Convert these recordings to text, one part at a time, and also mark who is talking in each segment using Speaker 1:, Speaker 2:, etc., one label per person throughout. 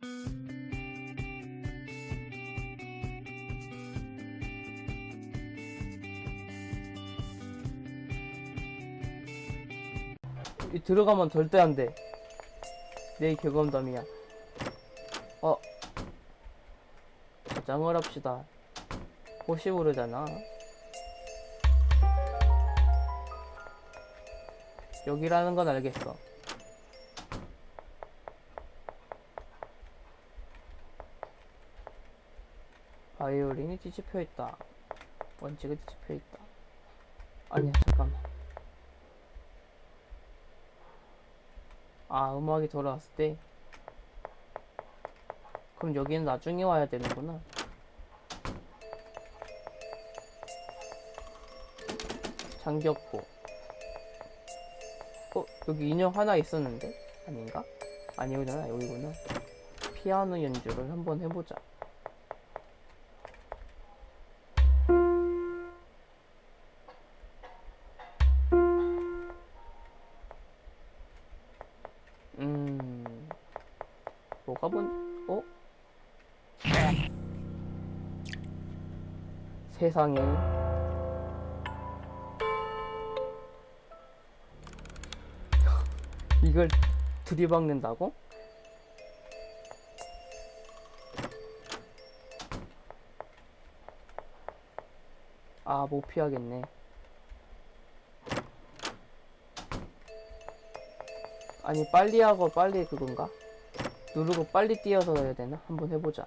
Speaker 1: 이 들어가면 절대 안 돼. 내 경험담이야. 어. 저장을 합시다. 혹시 모르잖아. 여기라는 건 알겠어. 바이올린이 뒤집혀 있다. 원칙이 뒤집혀 있다. 아니야, 잠깐만. 아, 음악이 돌아왔을 때. 그럼 여기는 나중에 와야 되는구나. 장격포. 어, 여기 인형 하나 있었는데? 아닌가? 아니구나, 여기구나. 피아노 연주를 한번 해보자. 세상에. 이걸 들이박는다고? 아, 못 피하겠네. 아니, 빨리 하고 빨리 그건가? 누르고 빨리 뛰어서 해야 되나? 한번 해보자.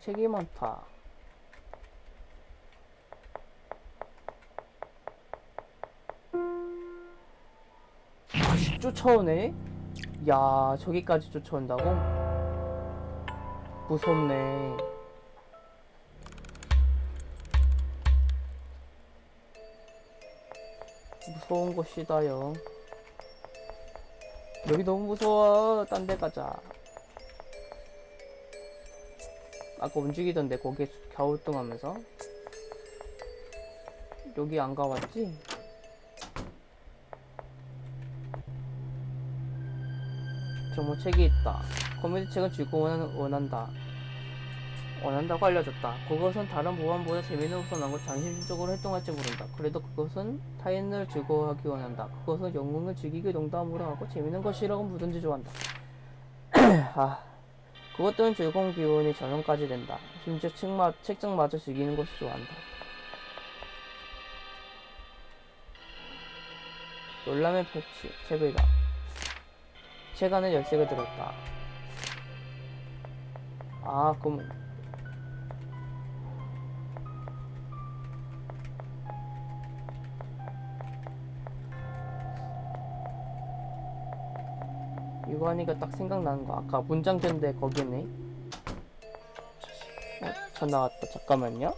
Speaker 1: 책이 많다. 다시 쫓아오네? 야, 저기까지 쫓아온다고? 무섭네. 무서운 곳이다요. 여기 너무 무서워. 딴 데 가자. 아까 움직이던데 거기에 갸우뚱하면서 여기 안 가봤지? 정모 책이 있다. 코미디 책은 즐거운 원한다. 원한다고 알려졌다. 그것은 다른 보안보다 재미있는 우선하고 장신적으로 활동할지 모른다. 그래도 그것은 타인을 즐거워하기 원한다. 그것은 영웅을 즐기기 농담으로 하고 재미있는 것이라고 뭐든지 좋아한다. 아, 그것들은 즐거운 기운이 전염까지 된다. 심지어 책마, 책장마저 즐기는 것을 좋아한다. 놀라면 패치, 책을 다. 책 안에 열쇠가 들었다. 아, 그럼. 이거 하니까 딱 생각나는 거. 아까 문장 전대 거기네. 어, 전화 왔다. 잠깐만요.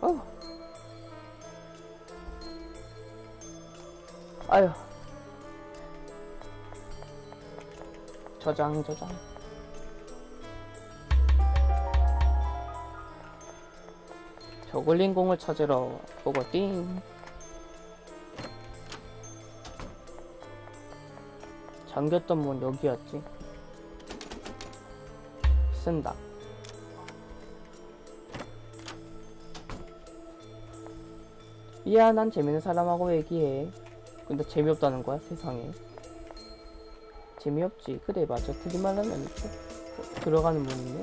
Speaker 1: 어. 아유. 저장, 저장. 저글링 공을 찾으러 보고띵. 잠겼던 문 여기였지. 쓴다. 미안한 재밌는 사람하고 얘기해. 근데 재미없다는 거야 세상에. 재미없지. 그래 맞아. 틀린 말은 아니고. 어, 들어가는 문이네.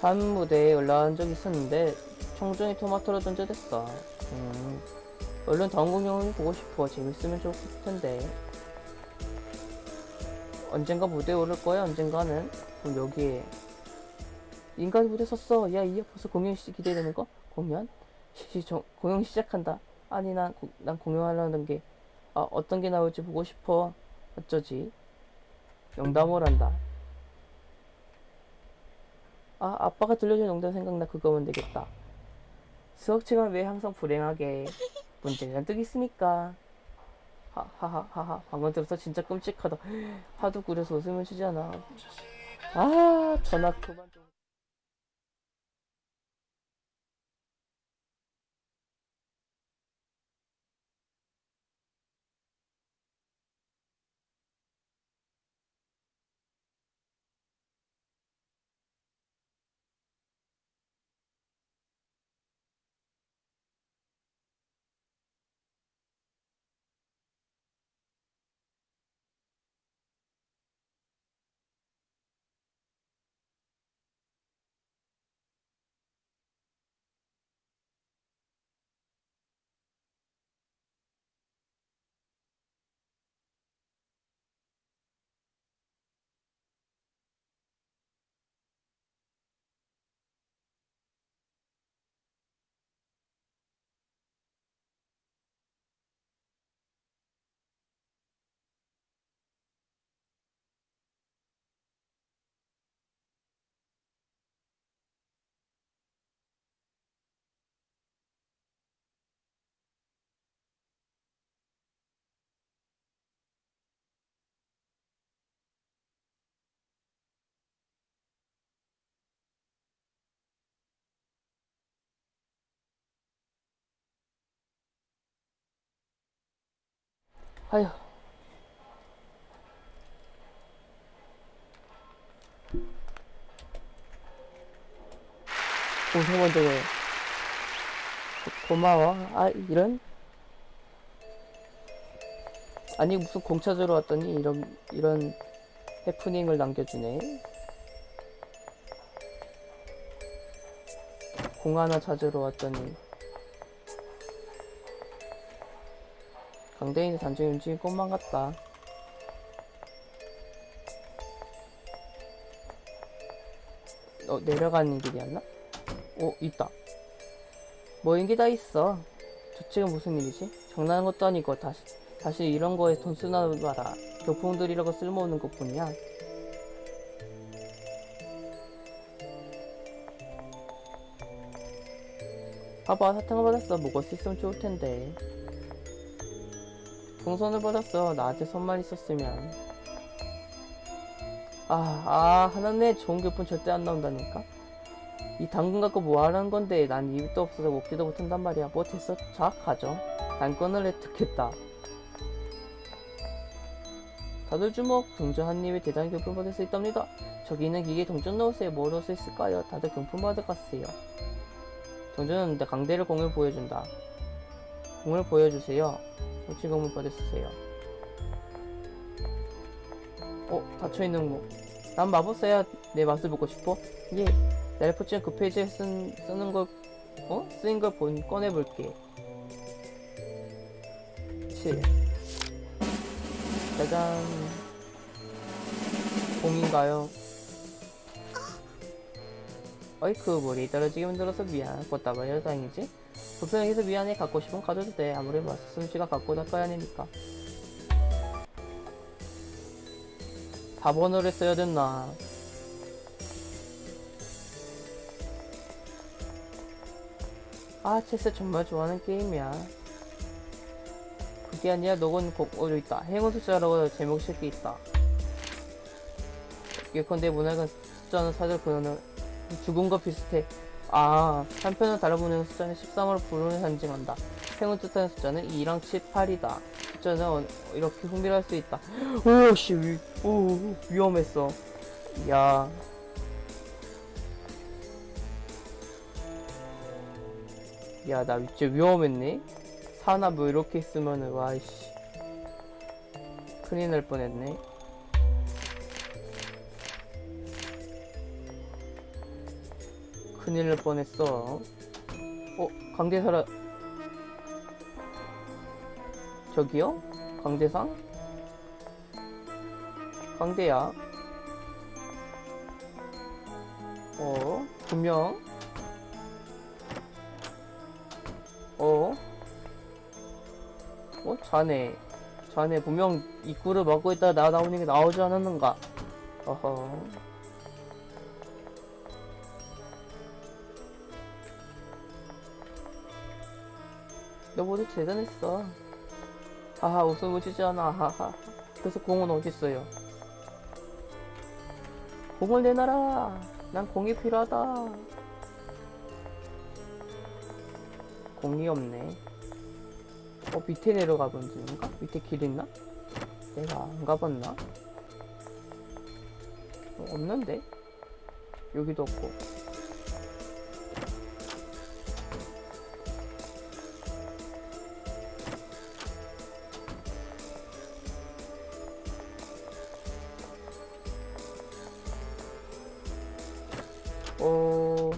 Speaker 1: 한 무대에 올라간 적이 있었는데 총종이 토마토로 던져댔어. 음. 얼른 다음 공연을 보고 싶어. 재밌으면 좋겠을 텐데. 언젠가 무대에 오를 거야, 언젠가는. 그럼 여기에. 인간 무대 섰어. 야, 이어 벌써 공연 시 기대되는 거? 공연? 시, 저, 공연 시작한다. 아니, 난, 고- 난 공연하려는 게, 아, 어떤 게 나올지 보고 싶어. 어쩌지? 농담을 한다. 아, 아빠가 들려준 농담 생각나. 그거면 되겠다. 수학 시간 왜 항상 불행하게. 문제가 잔뜩 있으니까. 하하하하하 방금 들어서 진짜 끔찍하다 하도 그래서 웃으면 쉬잖아 아 전화 그만 좀 아휴. 고생 먼저 고마워. 아 이런? 아니 무슨 공 찾으러 왔더니 이런 이런 해프닝을 남겨주네. 공 하나 찾으러 왔더니 강대인의 단정히 움직인 꽃만 같다. 어 내려가는 길이었나? 오 있다. 뭐 인기 다 있어. 저쪽은 무슨 일이지? 장난한 것도 아니고 다시 다시 이런 거에 돈 쓰나 봐라. 교품들이라고 쓸모없는 것뿐이야. 봐봐 사탕을 받았어. 먹을 수 있으면 좋을 텐데 풍선을 받았어. 나한테 손만 있었으면. 아, 아, 하나네. 좋은 교품 절대 안 나온다니까? 이 당근 갖고 뭐 하라는 건데? 난 입도 없어서 먹지도 못한단 말이야. 뭐 됐어? 자난 꺼을 획득했다. 다들 주목. 동전 한 입에 대단히 교품 받을 수 있답니다. 저기 있는 기계에 동전 넣으세요. 뭐 넣을 수 있을까요? 다들 금품 받을 갔어요. 동전은 내 강대를 공을 보여준다 공을 보여주세요 정치 공을 받으세요 어 닫혀있는 거 난 마법사야 내 맛을 보고 싶어? 예 넬포츠는 그 페이지에 쓴, 쓰는 걸, 어? 쓰인 걸 본, 꺼내볼게. 7. 짜잔. 공인가요? 어이쿠, 머리 떨어지게 만들어서 미안. 꽃다발이라 다행이지? 불편해서 미안해 갖고 싶으면 가져도 돼. 아무리 뭐 말씀씨가 갖고 닦아야 하니까. 4번으로 써야 됐나? 아 체스 정말 좋아하는 게임이야. 그게 아니라 녹은 곡으로 있다. 행운 숫자라고 제목 쓸게 있다. 예컨대 문학은 숫자는 사절 그는 죽음과 비슷해. 아 다른 문학은 숫자는 13으로 불운을 상징한다 행운 뜻하는 숫자는 2랑 7, 8이다 숫자는 어- 이렇게 흥미로울 수 있다 오씨 위, 오 위험했어 야 야, 나 진짜 위험했네? 사나 뭐 이렇게 있으면은, 와이씨. 큰일 날 뻔했네. 큰일 날 뻔했어. 어, 강대사라. 저기요? 강대상? 강대야. 어, 분명. 어? 어? 자네. 자네 분명 입구를 막고 있다가 나 나오는 게 나오지 않았는가? 어허. 너 모두 대단했어. 하하, 웃음을 주지 않아. 하하. 그래서 공은 어딨어요? 공을 내놔라. 난 공이 필요하다. 공이 없네. 어, 밑에 내려가 본 중인가? 밑에 길 있나? 내가 안 가봤나? 어, 없는데? 여기도 없고. 어...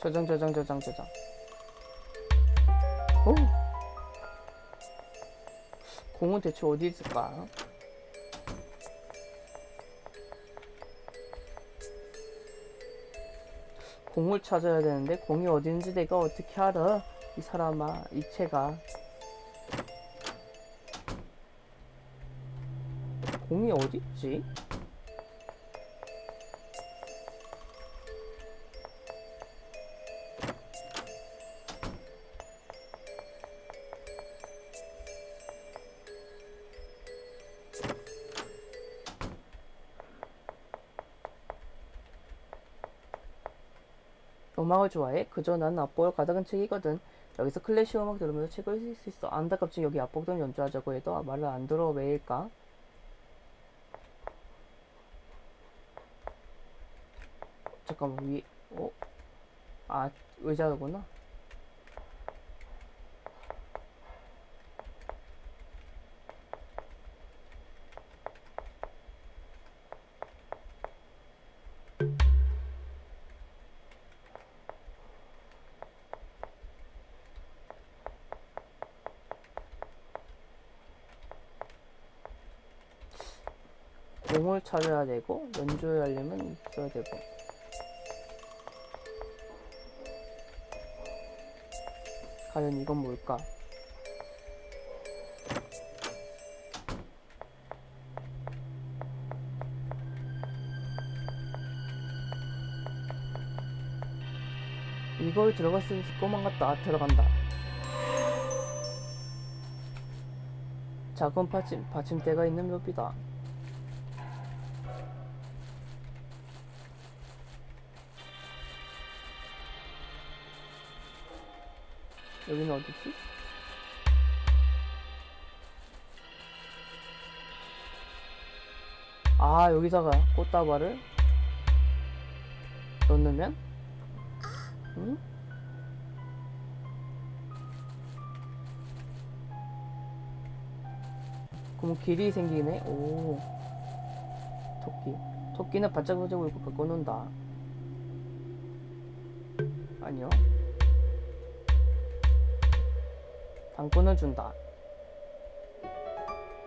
Speaker 1: 저장 저장 저장 저장. 오. 공은 대체 어디 있을까? 공을 찾아야 되는데 공이 있는지 내가 어떻게 알아? 이 사람아 이체가 공이 어디 있지? 음악을 좋아해? 그저 난 앞보를 가득한 책이거든. 여기서 클래식 음악 들으면서 책을 읽을 수 있어. 안타깝지 여기 앞복동 연주하자고 해도 말을 안 들어 왜일까? 잠깐만 위 어? 아 의자구나. 공을 찾아야 되고 연주하려면 있어야 되고. 과연 이건 뭘까? 이걸 들어갔을 꼬만 같다 들어간다. 작은 받침, 받침대가 있는 묘비다 여기는 어디지? 아 여기다가 꽃다발을 넣으면? 응? 그럼 길이 생기네. 오. 토끼. 토끼는 바짝바짝 울고 바꿔놓는다. 아니요 당권을 준다.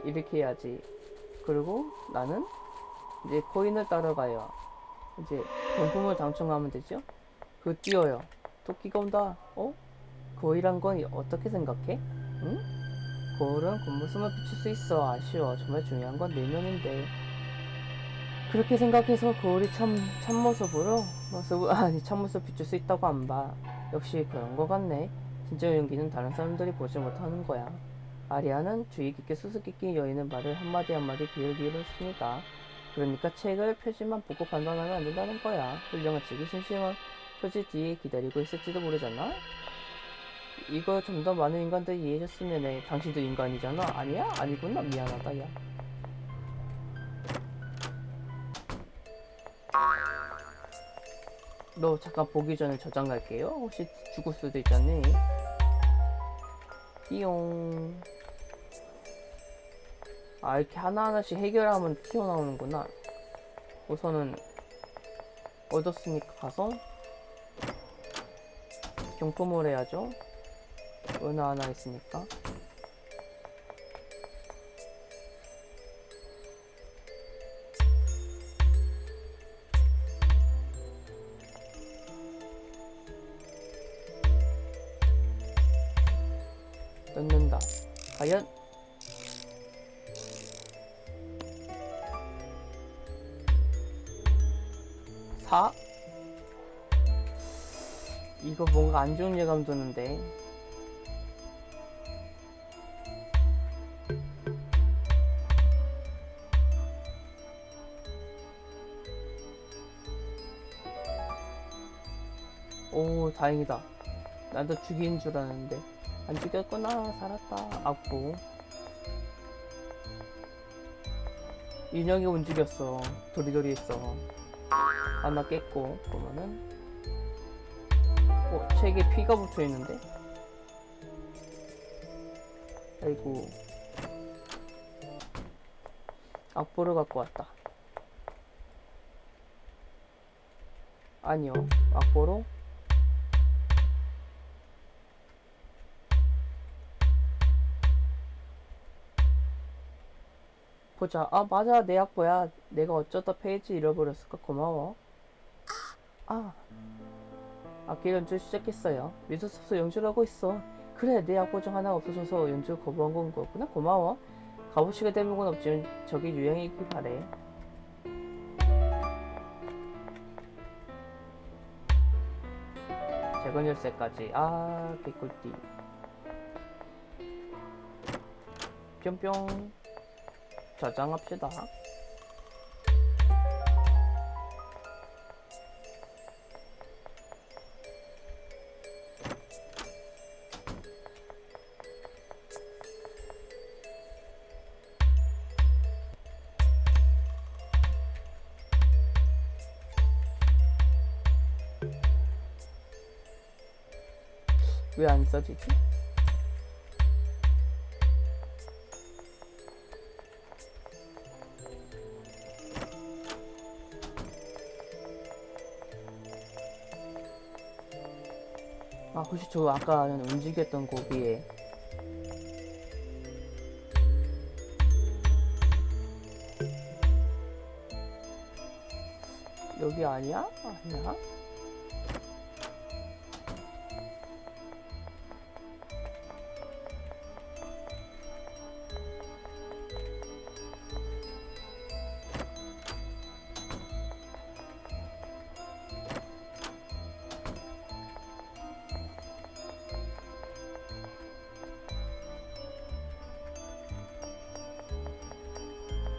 Speaker 1: 이렇게 해야지. 그리고 나는 이제 코인을 따라가요. 이제 경품을 당첨하면 되죠? 그 뛰어요. 토끼가 온다. 어? 거위란 건 어떻게 생각해? 응? 거울은 겉모습만 비출 수 있어. 아쉬워. 정말 중요한 건 내면인데. 그렇게 생각해서 거울이 참, 참모습으로, 모습, 아니, 참모습 비출 수 있다고 안 봐. 역시 그런 거 같네. 진짜 연기는 다른 사람들이 보지 못하는 거야. 아리아는 주의 깊게 수수께끼 여인의 말을 한마디 한마디 귀를 기울였으니까. 그러니까 책을 표지만 보고 판단하면 안 된다는 거야. 훌륭한 책이 심심한 표지 뒤에 기다리고 있을지도 모르잖아? 이거 좀 더 많은 인간들이 이해해줬으면 해. 당신도 인간이잖아? 아니야? 아니구나. 미안하다, 야. 너 잠깐 보기 전에 저장 갈게요. 혹시 죽을 수도 있잖니. 띠용. 아, 이렇게 하나하나씩 해결하면 튀어나오는구나. 우선은, 얻었으니까 가서, 경품을 해야죠. 은하 하나 있으니까. 뭔가 안 좋은 예감 드는데. 오, 다행이다. 나도 죽인 줄 알았는데. 안 죽였구나. 살았다. 악보. 인형이 움직였어. 도리도리 했어. 하나 깼고, 그러면은. 어, 책에 피가 붙어 있는데? 아이고. 악보를 갖고 왔다. 아니요. 악보로 보자. 아, 맞아. 내 악보야. 내가 어쩌다 페이지 잃어버렸을까? 고마워. 아. 악기 연주 시작했어요. 없어 연주를 하고 있어. 그래, 내 악보 중 하나가 없어져서 연주 거부한 건 거구나. 고마워. 값어치가 대목은 없지만 저게 유행이길 바래. 재건 열쇠까지. 아, 개꿀띠. 뿅뿅. 저장합시다. 왜 안 써지지? 아, 혹시 저 아까 움직였던 고기에 여기 아니야? 아니야?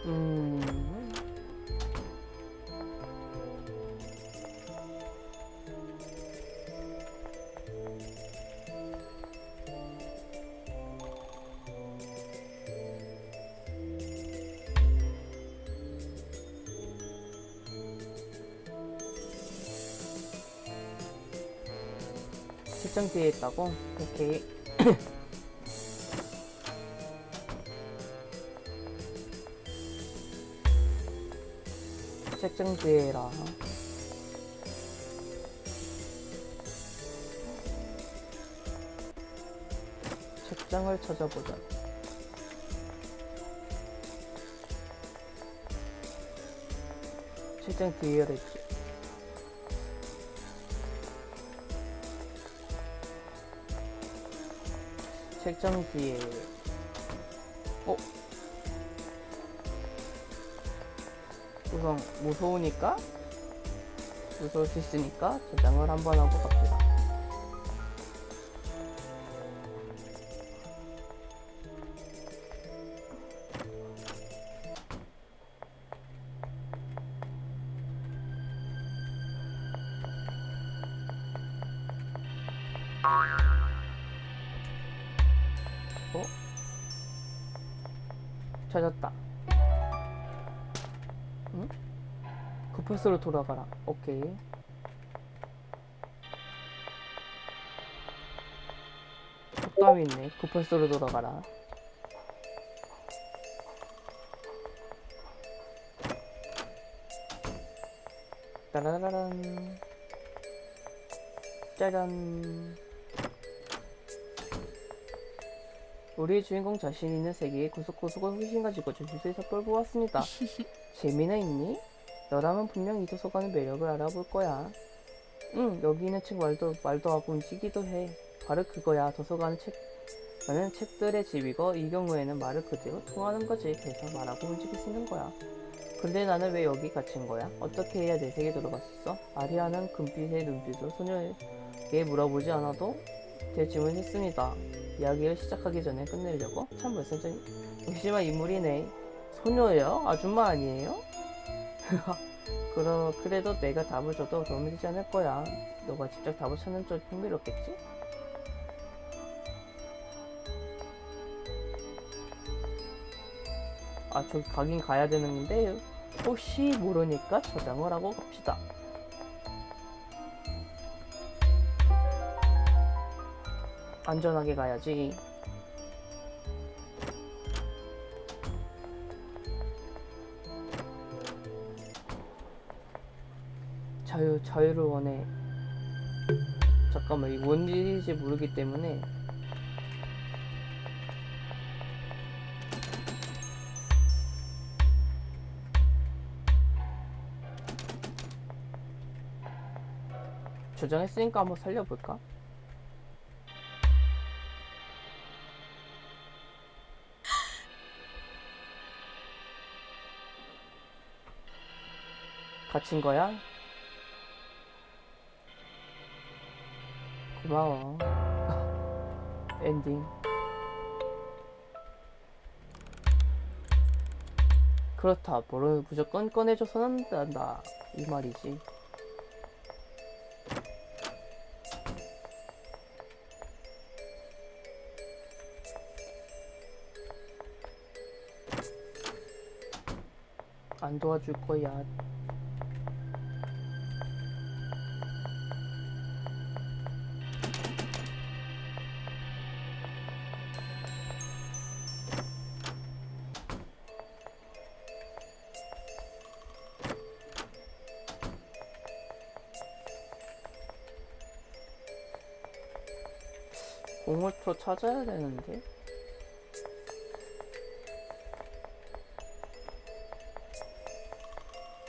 Speaker 1: 음. 책장 뒤에 있다고? 오케이. 식생주의라. 적장을 찾아보자. 책장 뒤열에 책장 뒤에 어? 우선 무서우니까 무서울 수 있으니까 저장을 한번 하고 갑시다. 어? 찾았다. 급할수록 돌아가라. 오케이. 속담이 있네. 급할수록 돌아가라. 따라라란. 짜잔. 우리 주인공 자신 있는 세계에 구석구석을 훨씬 가지고 저주소에서 끌보았습니다. 재미는 있니? 너라면 분명 이 도서관의 매력을 알아볼 거야. 응, 여기 있는 책 말도, 말도 하고 움직이기도 해. 바로 그거야. 도서관은 책, 나는 책들의 집이고, 이 경우에는 말을 그대로 통하는 거지. 그래서 말하고 움직일 수 있는 거야. 근데 나는 왜 여기 갇힌 거야? 어떻게 해야 내 세계에 들어갔었어? 아리아는 금빛의 눈빛으로 소녀에게 물어보지 않아도 될 질문을 했습니다. 이야기를 시작하기 전에 끝내려고? 참 말씀장 의심한 인물이네. 소녀예요? 아줌마 아니에요? 그러, 그래도 내가 답을 줘도 도움이 되지 않을 거야. 너가 직접 답을 찾는 쪽 흥미롭겠지? 아, 저기 가긴 가야 되는 건데, 혹시 모르니까 저장을 하고 갑시다. 안전하게 가야지. 자유, 자유를 원해. 잠깐만, 이뭔 일인지 모르기 때문에. 저장했으니까 한번 살려볼까? 갇힌 거야? 고마워. 엔딩. 그렇다. 뭐를 무조건 꺼내줘서는 안 된다. 이 말이지. 안 도와줄 거야. 찾아야 되는데